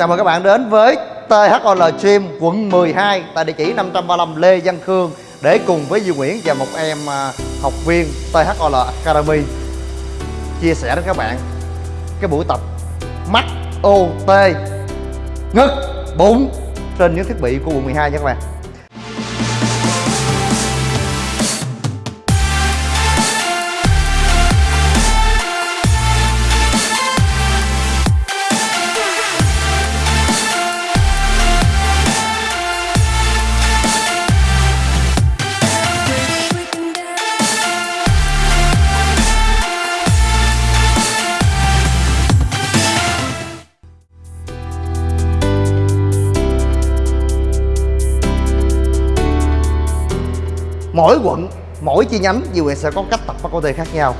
Chào mừng các bạn đến với THOL Stream quận 12 tại địa chỉ 535 Lê Văn Khương để cùng với Duy Nguyễn và một em à, học viên THOL Academy chia sẻ đến các bạn cái buổi tập mắt OT ngực, bụng trên những thiết bị của quận 12 nha các bạn. Mỗi chi nhánh Duy Nguyễn sẽ có cách tập bắt tê khác nhau.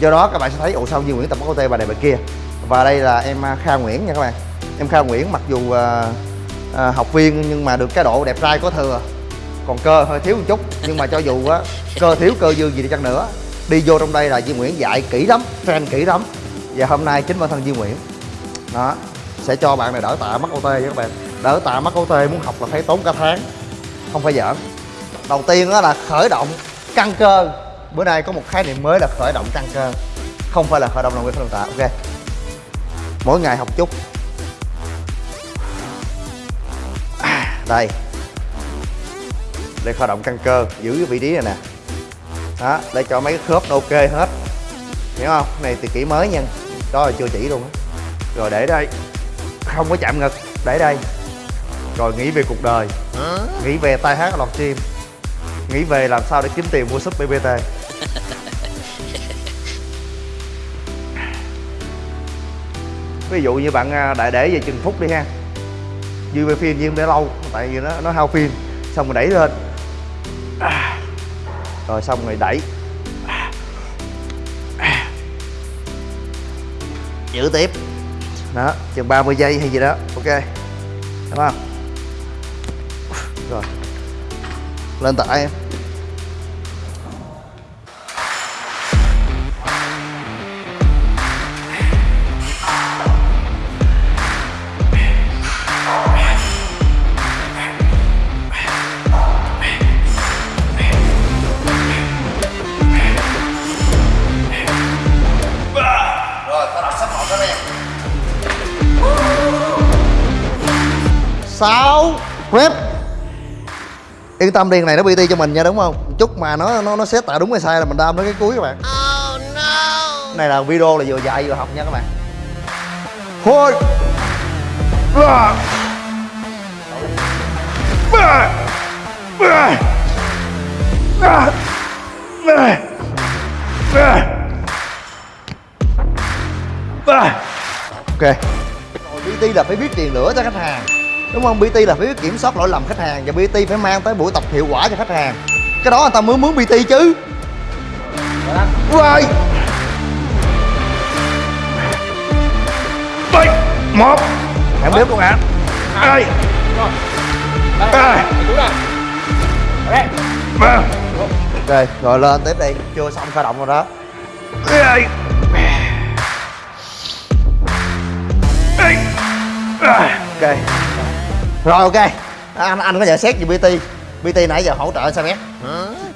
Do đó các bạn sẽ thấy ồ sao Duy Nguyễn tập bắt tê bà này bà kia. Và đây là em à, Kha Nguyễn nha các bạn. Em Kha Nguyễn mặc dù à, à, học viên nhưng mà được cái độ đẹp trai có thừa. Còn cơ hơi thiếu một chút nhưng mà cho dù á cơ thiếu cơ dư gì đi chăng nữa đi vô trong đây là Duy Nguyễn dạy kỹ lắm fan kỹ lắm. Và hôm nay chính bản thân Duy Nguyễn. Đó sẽ cho bạn này đỡ tạ mắc OT nha các bạn. Đỡ tạ mắc OT muốn học là phải tốn cả tháng không phải giỡn. Đầu tiên đó là khởi động căng cơ. Bữa nay có một khái niệm mới là khởi động căng cơ. Không phải là khởi động làm quen khởi động tạ ok. Mỗi ngày học chút. À, đây. Đây khởi động căng cơ giữ cái vị trí này nè. Đó để cho mấy cái khớp nó ok hết. Hiểu không? Này thì kỹ mới nha. Đó là chưa chỉ luôn á. Rồi để đây. Không có chạm ngực. Để đây. Rồi nghĩ về cuộc đời. Nghĩ về tai hát lọt chim nghĩ về làm sao để kiếm tiền mua súp BBT ví dụ như bạn à, đại để về chừng phút đi ha. Dư về phim nhưng để lâu tại vì nó nó hao phim xong rồi đẩy lên. Rồi xong rồi đẩy. Giữ tiếp. Đó chừng 30 giây hay gì đó ok. Đúng không? Rồi 难打呀 yên tâm đi này nó bt cho mình nha đúng không? Chút mà nó nó nó set tạ đúng hay sai là mình đam tới cái cuối các bạn. Oh, no. này là video là vừa dạy vừa học nha các bạn. Thôi. Ok. Rồi bt là phải biết tiền lửa cho khách hàng đúng không? Bt là phải biết kiểm soát lỗi lầm khách hàng và bt phải mang tới buổi tập hiệu quả cho khách hàng. Cái đó người ta mới muốn bt chứ. Rồi. Bảy một. Hãy bếp luôn ạ hai ba ba ok rồi lên tiếp đi. Chưa xong khởi động rồi đó. Hai ok rồi ok. Anh anh có nhận xét gì bt bt nãy giờ hỗ trợ sao bé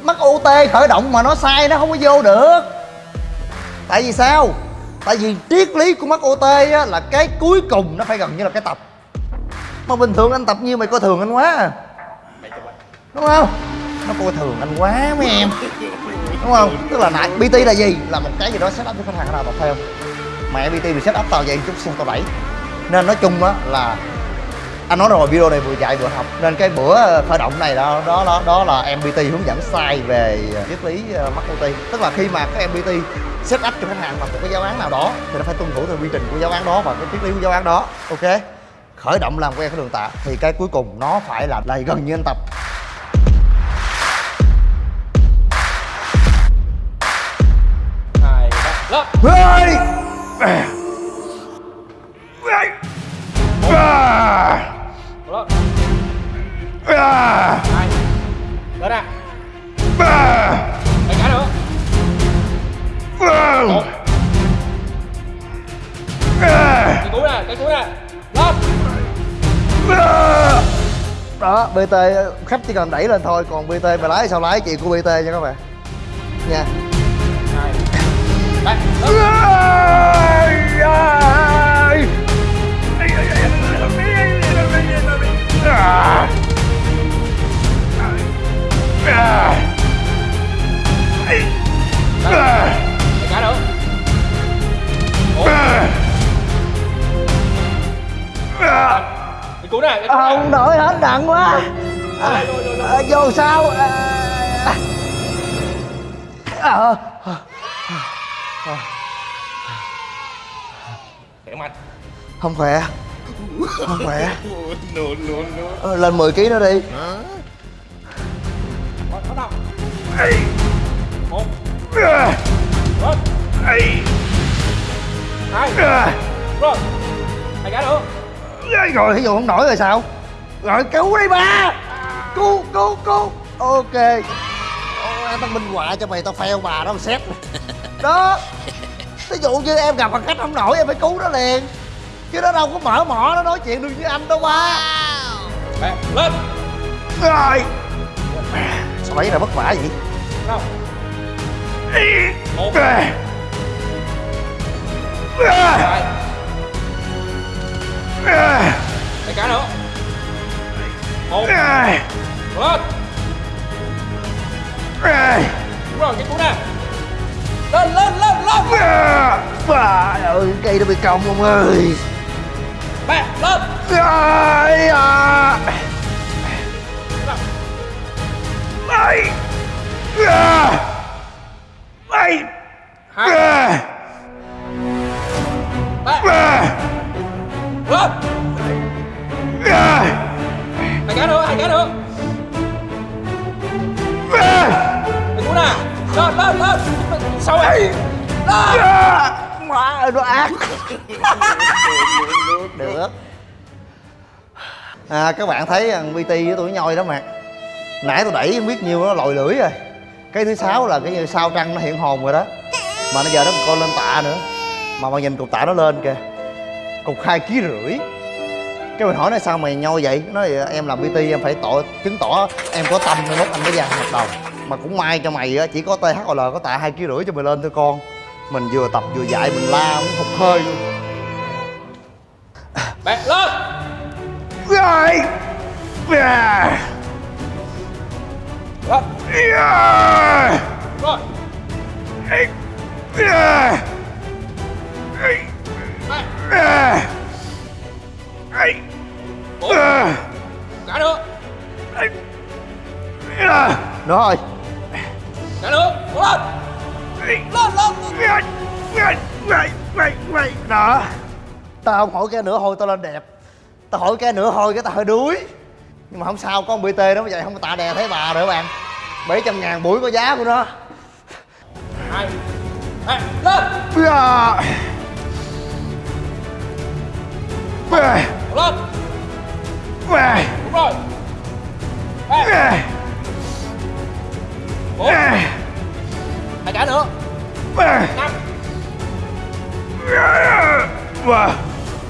mắc ot khởi động mà nó sai nó không có vô được. Tại vì sao? Tại vì triết lý của mắc ot á là cái cuối cùng nó phải gần như là cái tập. Mà bình thường anh tập nhiêu mày coi thường anh quá à. Đúng không? Nó coi thường anh quá mấy em. Đúng không? Tức là nãy bt là gì? Là một cái gì đó set up cho khách hàng nào tập theo mẹ bt bị set up tao vậy chút xe tao đẩy nên nói chung á là anh nói rồi video này vừa dạy vừa học. Nên cái bữa khởi động này đó đó đó, đó là MPT hướng dẫn sai về triết lý mắc OT tức là khi mà các MPT set up cho khách hàng bằng một cái giáo án nào đó thì nó phải tuân thủ theo quy trình của giáo án đó và cái triết lý của giáo án đó. Ok? Khởi động làm quen cái đường tạ thì cái cuối cùng nó phải là là gần như anh tập. Hai ba lên À! hai lên nè À! Mày cả nữa À! một À! cái cuối nè cái cuối nè lên đó bt khách chỉ cần đẩy lên thôi, còn bt mà lái sao lái chuyện của bt nha các bạn nha hai ba Mày cứu mày cứu nè. không nổi hết nặng quá. À, à, vô sao? À, à, Khỏe mạnh. Không khỏe. Không khỏe. Ờ, lên 10 kg nữa đi Bắt đầu Một Lên Hai Rồi thí nữa rồi dụ không nổi rồi sao rồi cứu đi ba cứu cứu cứu ok Ôi, tao minh họa cho mày tao phèo bà đó mà xét đó thí dụ như em gặp bằng khách không nổi em phải cứu nó liền chứ nó đâu có mở mỏ nó nói chuyện được với anh đâu ba Mẹ lên rồi sao mấy là vất vả vậy? Đâu Một. Hai Mày cả nữa. Một. Lên. Đúng rồi, cái cú nè. Lên, lên, lên, lên. Bà ơi cây nó bị cong ông ơi. Mẹ, lên. À. Mày à. Mày à. À. Lên À. Mày cả nữa, hai cái nữa À. Cái cú nè Lên, lên, lên Sao vậy Lên À. Má nó ác Được À các bạn thấy thằng BT với tôi nhoi đó mà Nãy tôi đẩy không biết nhiêu nó lòi lưỡi rồi. Cái thứ sáu là cái như sao trăng nó hiện hồn rồi đó. Mà nó giờ nó còn coi lên tạ nữa. Mà mà nhìn cục tạ nó lên kìa. Cục hai ký rưỡi. Cái mình hỏi nó sao mày nhoi vậy? Nó nói em làm BT em phải tỏ chứng tỏ em có tâm nên lúc anh mới dàn hợp đồng. Mà cũng may cho mày á, chỉ có THOL có tạ hai ký rưỡi cho mày lên thôi con. Mình vừa tập vừa dạy mình la muốn hụt hơi luôn. Mẹ, lên! Rồi À. Rồi À. Bốn Cả nữa Rồi Cả nữa Cố lên Lên, lên Đó Tao không hỏi cái nữa hôi tao lên đẹp Tao hỏi cái nữa hôi cái tao hơi đuối nhưng mà không sao có BT đó vậy không tạ đè thấy bà nữa bạn. 700 ngàn buổi có giá của nó. Hai. Mẹ, lên. Cố lên. À. Đúng rồi. À. Hai cái nữa. Năm.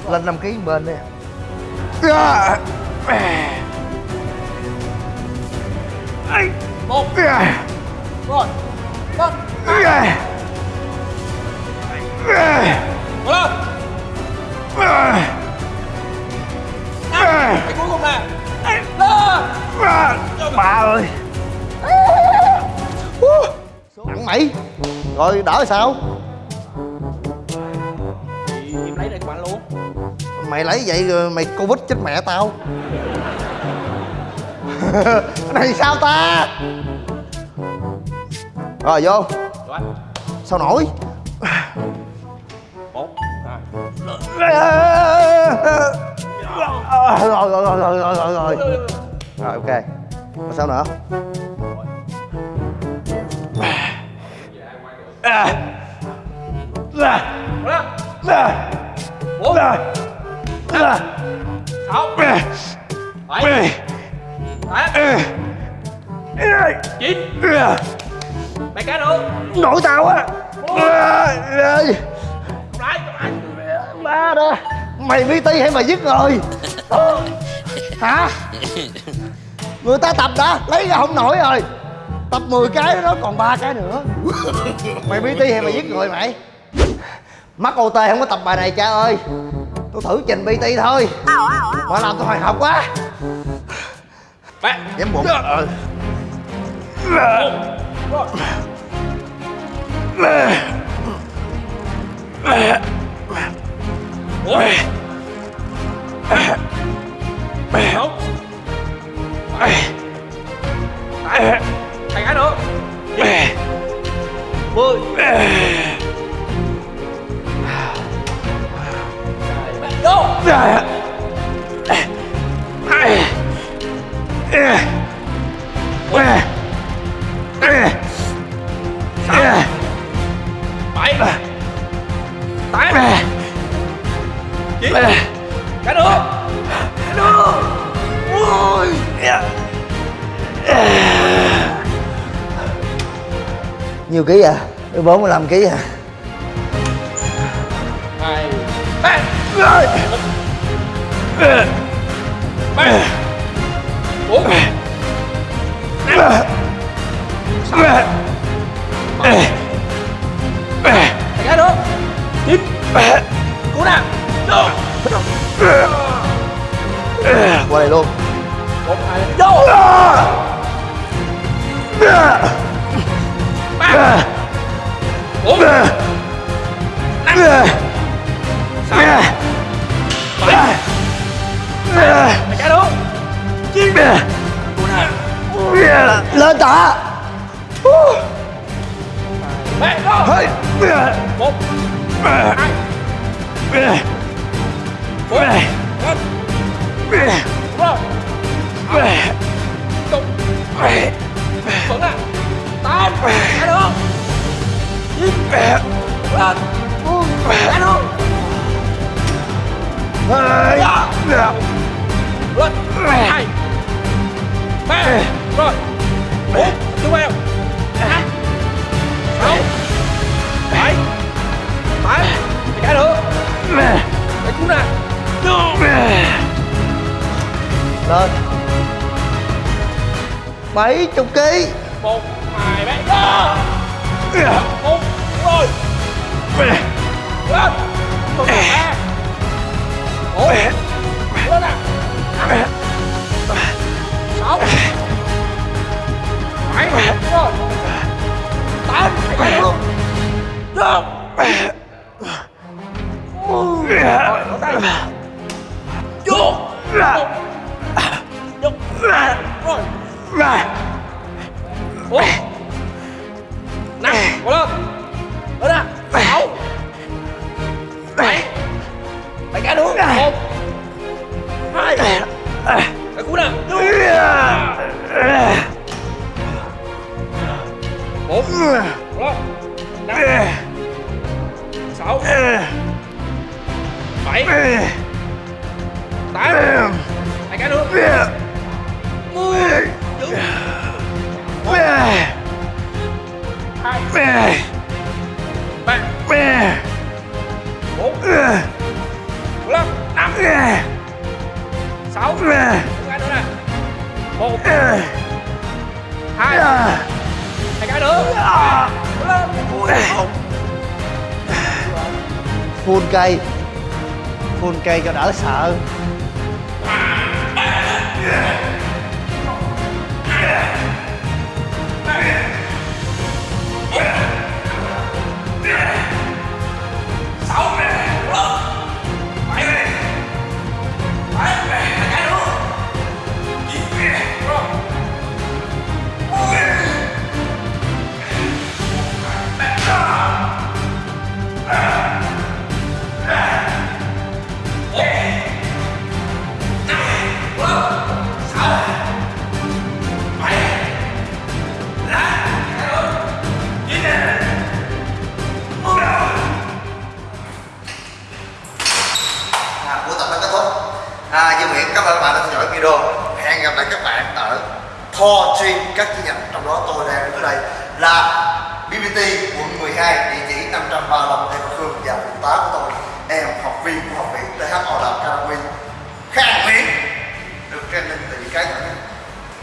Lên 5 kg bên đi mày. Rồi đỡ sao? Thì em lấy đây của bạn luôn. Mày lấy vậy rồi mày Covid chết mẹ tao. Này sao ta? Rồi vô. Rồi Sao nổi? Rồi rồi rồi rồi rồi rồi. Rồi ok. Rồi sao nữa Cố lên Bốn Sáu Bảy Tám Chín Mày cá được Nổi tao á Không Ba đó Mày BT hay mày giết người hả? Người ta tập đã, lấy ra không nổi rồi tập 10 cái đó còn ba cái nữa. Mày bt hay mày giết người mày? Mắc ot không có tập bài này cha ơi. Tôi thử trình bt thôi. Mà làm tôi hồi hộp quá. Ba dám bụng. Ờ. Bốn tám chín cái nữa cái nữa ui nhiêu ký à? Bốn mươi lăm ký à? Hai. Ba ba bốn năm sáu qua luôn một hai vô ba bốn năm sáu bảy Mày nữa chín cú lên tạ ba vô một hai bốn năm rồi Đúng Vẫn à Tám Cái nữa Chín Lên Cái nữa Lên Hai Ba Rồi Bốn Tiếp theo Sáu lên. Bảy chục ký. Một, hai ba. Go một rồi. Lên. Một ba. Bốn. Lên nè. Sáu. Bảy. Rồi. Tám. Luôn. Được. Tay vô bốn năm cố lên. Lên nè sáu. Bảy. Bảy cái đúng, một. Hai. Cái cú nè. Bốn cố lên. Năm. Sáu. Bảy. Tám. Hai cái đúng hai ba bốn năm năm sáu cái nữa nè một hai hai cái nữa lên một phun cây. Phun cây cho đỡ sợ. ba Lâm Lê Khương và thượng tá của tôi em học viên của học viện TH Âu Đàm Carawi khang miễn được training từ những cái nhỏ nhất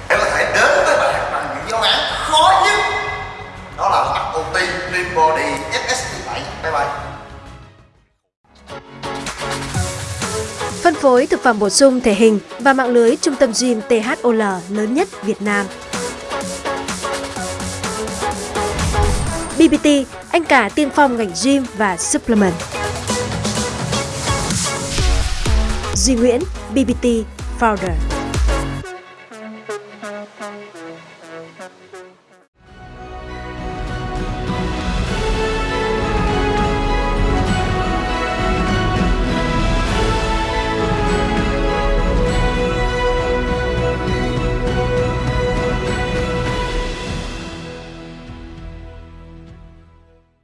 để có thể đến với bạn bằng những giáo án khó nhất đó là mặt OT, Dream Body, FS17 Bye bye. Phân phối thực phẩm bổ sung thể hình và mạng lưới trung tâm gym THOL lớn nhất Việt Nam. BBT, anh cả tiên phong ngành gym và supplement. Duy Nguyễn, BBT Founder